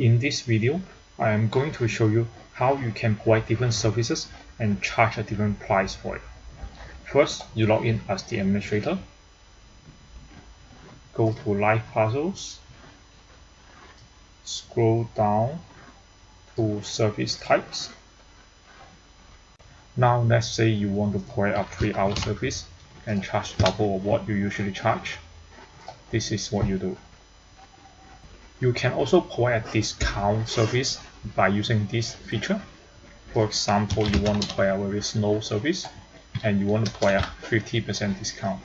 In this video, I am going to show you how you can provide different services and charge a different price for it. First, you log in as the administrator. Go to Live Puzzles. Scroll down to Service Types. Now let's say you want to provide a 3 hour service and charge double of what you usually charge. This is what you do. You can also provide a discount service by using this feature. For example, you want to provide a very slow service and you want to provide a 50% discount.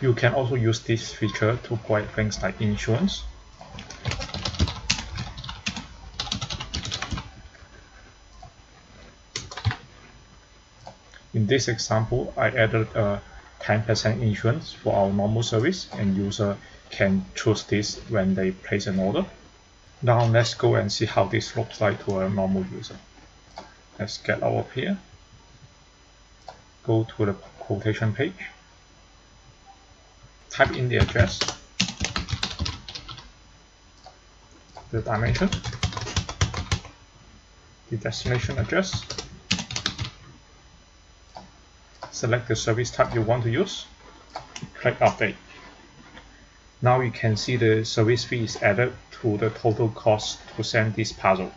You can also use this feature to provide things like insurance. In this example, I added a 10% insurance for our normal service and user can choose this when they place an order. Now let's go and see how this looks like to a normal user. Let's get out of here. Go to the quotation page. Type in the address, the dimension, the destination address, select the service type you want to use, click update. Now you can see the service fee is added to the total cost to send this puzzle.